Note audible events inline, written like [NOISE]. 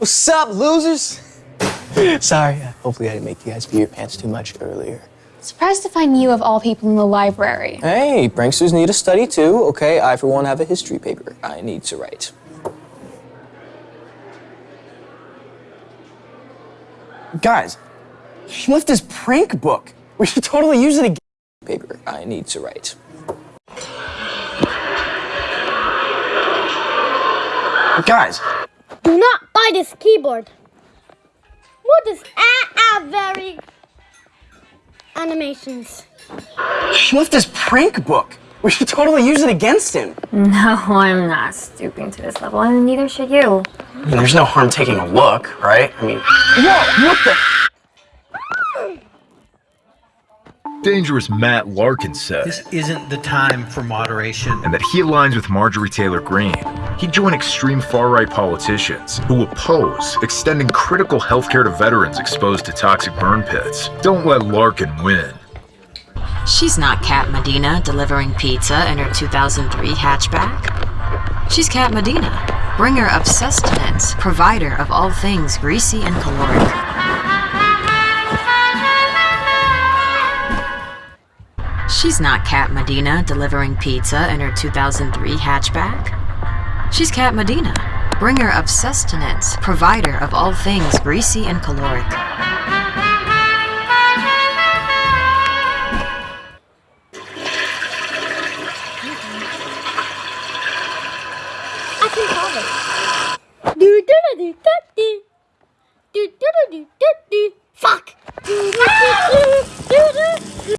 What's up, losers? [LAUGHS] Sorry, uh, hopefully I didn't make you guys pee your pants too much earlier. Surprised to find you of all people in the library. Hey, pranksters need to study too, okay? I, for one, have a history paper I need to write. Guys, he left his prank book. We should totally use it again. Paper I need to write. Guys, Do not buy this keyboard. What is ah ah very animations? he left his prank book. We should totally use it against him. No, I'm not stooping to this level, and neither should you. I mean, there's no harm taking a look, right? I mean, whoa, what the? Dangerous Matt Larkin said, This isn't the time for moderation. and that he aligns with Marjorie Taylor Greene. He'd join extreme far-right politicians who oppose extending critical healthcare to veterans exposed to toxic burn pits. Don't let Larkin win. She's not Cat Medina delivering pizza in her 2003 hatchback. She's Cat Medina, bringer of sustenance, provider of all things greasy and caloric. She's not Cat Medina delivering pizza in her 2003 hatchback. She's Cat Medina, bringer of sustenance, provider of all things greasy and caloric. Do do do do do do do do do do